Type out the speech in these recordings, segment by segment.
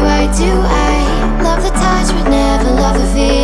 why do I love the touch but never love the feel?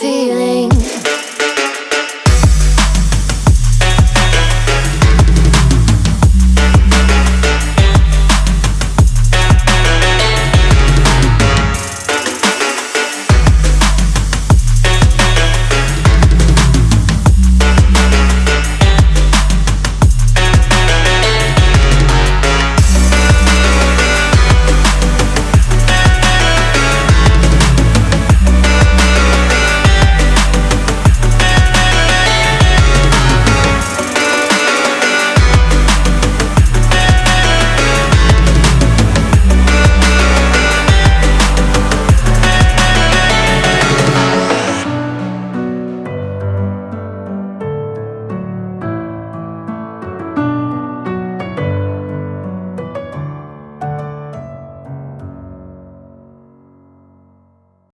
Feeling